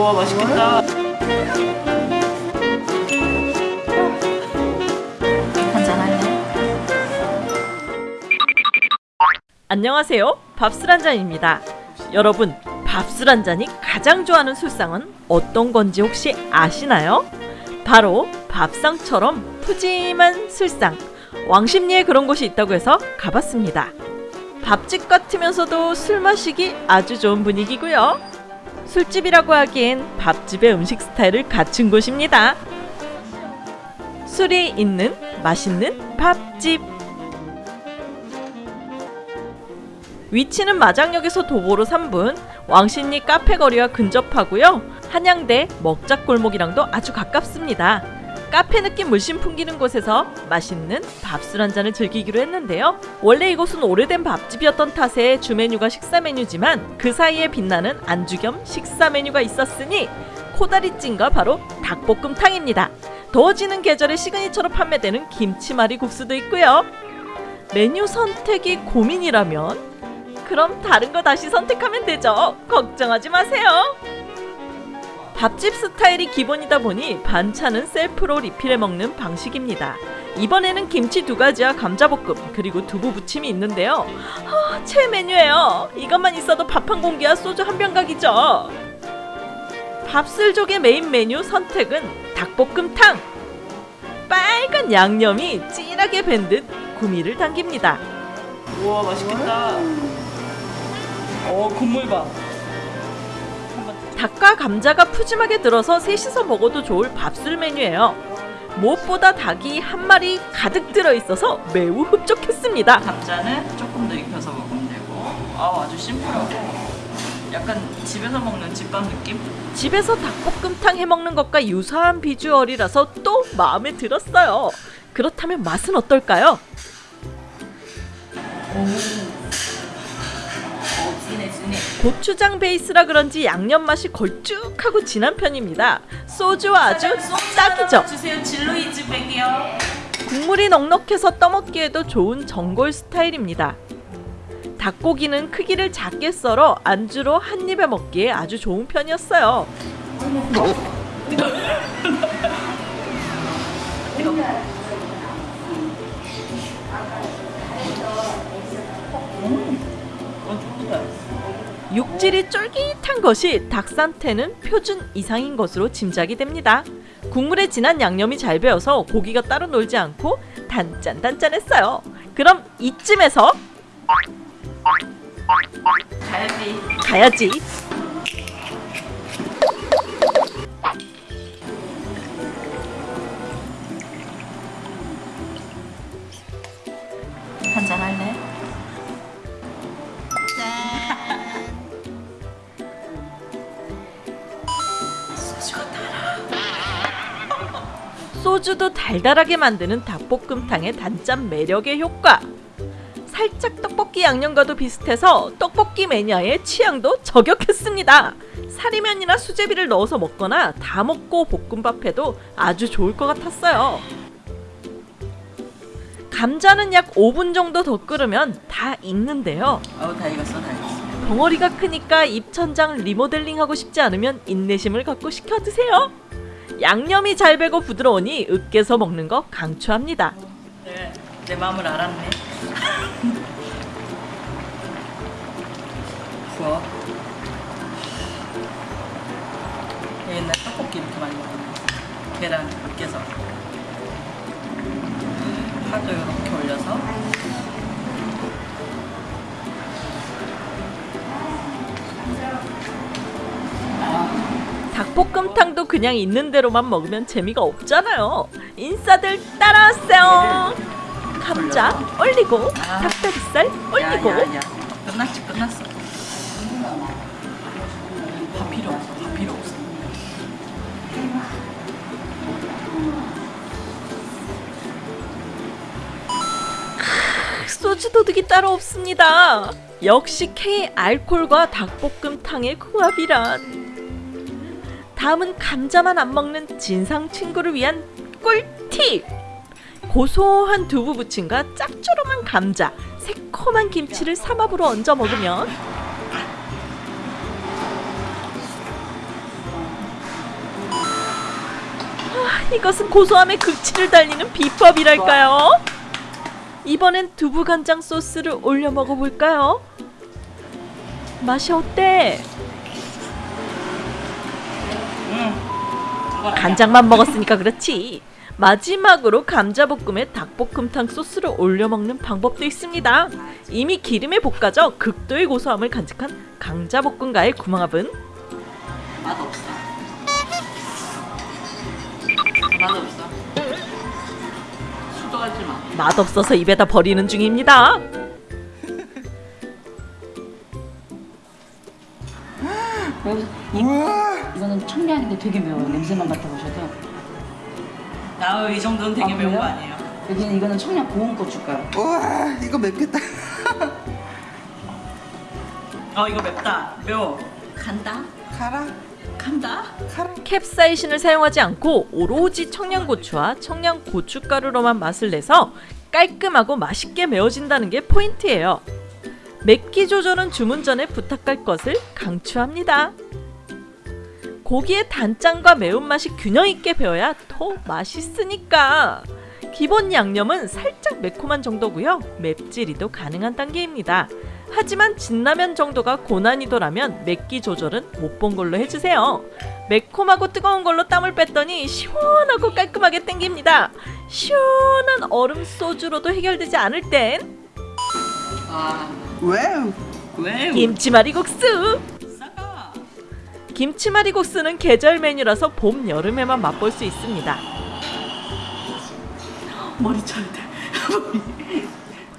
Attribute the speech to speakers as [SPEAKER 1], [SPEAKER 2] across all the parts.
[SPEAKER 1] 우와 맛있겠다.
[SPEAKER 2] 안녕하세요. 밥술 한 잔입니다. 여러분, 밥술 한 잔이 가장 좋아하는 술상은 어떤 건지 혹시 아시나요? 바로 밥상처럼 푸짐한 술상. 왕십리에 그런 곳이 있다고 해서 가봤습니다. 밥집 같으면서도 술 마시기 아주 좋은 분위기고요. 술집이라고 하기엔 밥집의 음식 스타일을 갖춘 곳입니다. 술이 있는 맛있는 밥집. 위치는 마장역에서 도보로 3분, 왕십리 카페 거리와 근접하고요. 한양대 먹자골목이랑도 아주 가깝습니다. 카페 느낌 물씬 풍기는 곳에서 맛있는 밥술 한 잔을 즐기기로 했는데요. 원래 이곳은 오래된 밥집이었던 탓에 주 메뉴가 식사 메뉴지만 그 사이에 빛나는 안주 겸 식사 메뉴가 있었으니 코다리찜과 바로 닭볶음탕입니다. 더워지는 계절에 시그니처로 판매되는 김치말이 국수도 있고요. 메뉴 선택이 고민이라면 그럼 다른 거 다시 선택하면 되죠. 걱정하지 마세요. 밥집 스타일이 기본이다 보니 반찬은 셀프로 리필해 먹는 방식입니다. 이번에는 김치 두 가지와 감자볶음 그리고 두부 부침이 있는데요. 아, 최 메뉴예요. 이것만 있어도 밥 한 공기와 소주 한 병 각이죠. 밥술족의 메인 메뉴 선택은 닭볶음탕. 빨간 양념이 진하게 밴 듯 구미를 당깁니다.
[SPEAKER 1] 우와 맛있겠다. 어 국물 봐.
[SPEAKER 2] 닭과 감자가 푸짐하게 들어서 셋이서 먹어도 좋을 밥술 메뉴예요. 무엇보다 닭이 한 마리 가득 들어 있어서 매우 흡족했습니다.
[SPEAKER 1] 감자는 조금 더 익혀서 먹으면 되고 아 아주 심플하고 약간 집에서 먹는 집밥 느낌?
[SPEAKER 2] 집에서 닭볶음탕 해 먹는 것과 유사한 비주얼이라서 또 마음에 들었어요. 그렇다면 맛은 어떨까요?
[SPEAKER 1] 진해.
[SPEAKER 2] 고추장 베이스라 그런지 양념 맛이 걸쭉하고 진한 편입니다. 소주와 아주 딱이죠.
[SPEAKER 1] 주세요 진로이즈 백이요.
[SPEAKER 2] 국물이 넉넉해서 떠먹기에도 좋은 전골 스타일입니다. 닭고기는 크기를 작게 썰어 안주로 한 입에 먹기에 아주 좋은 편이었어요. 육질이 쫄깃한 것이 닭산태는 표준 이상인 것으로 짐작이 됩니다. 국물에 진한 양념이 잘 배어서 고기가 따로 놀지 않고 단짠단짠했어요. 그럼 이쯤에서
[SPEAKER 1] 가야지.
[SPEAKER 2] 가야지. 소주도 달달하게 만드는 닭볶음탕의 단짠 매력의 효과. 살짝 떡볶이 양념과도 비슷해서 떡볶이 매니아의 취향도 저격했습니다. 사리면이나 수제비를 넣어서 먹거나 다 먹고 볶음밥해도 아주 좋을 것 같았어요. 감자는 약 5분 정도 더 끓으면 다 익는데요.
[SPEAKER 1] 어우 다 익었어 다 익었어.
[SPEAKER 2] 덩어리가 크니까 입천장 리모델링하고 싶지 않으면 인내심을 갖고 시켜 드세요. 양념이 잘 배고 부드러우니 으깨서 먹는 거 강추합니다.
[SPEAKER 1] 네, 내 마음을 알았네. 부어. 옛날 떡볶이 이렇게 많이 먹었는데 계란 으깨서 파도 이렇게 올려
[SPEAKER 2] 볶음탕도 그냥 있는 대로만 먹으면 재미가 없잖아요. 인싸들 따라왔어요. 감자 올리고 닭다리살 올리고
[SPEAKER 1] 끝났지 끝났어. 밥 필요 없어 밥 필요 없어.
[SPEAKER 2] 소주 도둑이 따로 없습니다. 역시 K 알콜과 닭볶음탕의 궁합이란. 다음은 감자만 안 먹는 진상 친구를 위한 꿀팁. 고소한 두부 부침과 짭조름한 감자, 새콤한 김치를 삼합으로 얹어 먹으면 이것은 고소함의 극치를 달리는 비법이랄까요? 이번엔 두부 간장 소스를 올려 먹어볼까요? 맛이 어때? 간장만 먹었으니까 그렇지. 마지막으로 감자볶음에 닭볶음탕 소스를 올려 먹는 방법도 있습니다. 이미 기름에 볶아져 극도의 고소함을 간직한 강자볶음과의 구멍합은
[SPEAKER 1] 맛 없어. 맛 없어. 수도하지 마.
[SPEAKER 2] 맛없어서 입에다 버리는 중입니다.
[SPEAKER 3] 여기서
[SPEAKER 4] 우와
[SPEAKER 3] 이거는 청량인데 되게 매워요. 냄새만 맡아보셔도.
[SPEAKER 1] 나이 정도는 되게
[SPEAKER 3] 아,
[SPEAKER 1] 매운 거? 아니에요?
[SPEAKER 3] 여기는 이거는 청량 고운 고춧가루.
[SPEAKER 4] 우와 이거 맵겠다
[SPEAKER 1] 어 이거 맵다. 매워. 간다.
[SPEAKER 4] 가라
[SPEAKER 1] 간다.
[SPEAKER 4] 가라
[SPEAKER 2] 캡사이신을 사용하지 않고 오로지 청양고추와 청양고춧가루로만 맛을 내서 깔끔하고 맛있게 매워진다는 게 포인트예요. 맵기 조절은 주문 전에 부탁할 것을 강추합니다. 고기의 단짠과 매운맛이 균형 있게 배어야 더 맛있으니까. 기본 양념은 살짝 매콤한 정도고요. 맵찔이도 가능한 단계입니다. 하지만 진라면 정도가 고난이도라면 맵기 조절은 못 본 걸로 해주세요. 매콤하고 뜨거운 걸로 땀을 뺐더니 시원하고 깔끔하게 땡깁니다. 시원한 얼음 소주로도 해결되지 않을 땐
[SPEAKER 1] 아
[SPEAKER 4] 와우
[SPEAKER 1] 왜?
[SPEAKER 2] 김치말이국수!
[SPEAKER 1] 싸가.
[SPEAKER 2] 김치말이국수는 계절 메뉴라서 봄, 여름에만 맛볼 수 있습니다.
[SPEAKER 1] 머리 쳐야 돼.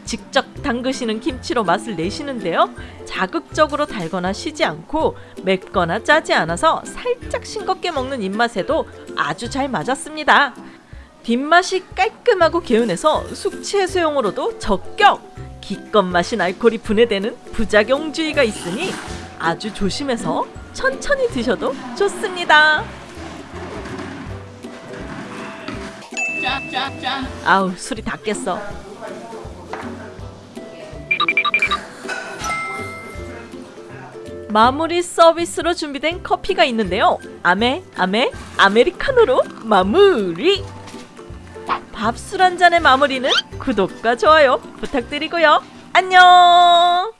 [SPEAKER 2] 직접 담그시는 김치로 맛을 내시는데요. 자극적으로 달거나 시지 않고 맵거나 짜지 않아서 살짝 싱겁게 먹는 입맛에도 아주 잘 맞았습니다. 뒷맛이 깔끔하고 개운해서 숙취 해소용으로도 적격! 기껏 마신 알코올이 분해되는 부작용주의가 있으니 아주 조심해서 천천히 드셔도 좋습니다. 아우 술이 다 깼어. 마무리 서비스로 준비된 커피가 있는데요. 아메 아메 아메리카노로 마무리. 밥술 한 잔의 마무리는 구독과 좋아요 부탁드리고요. 안녕.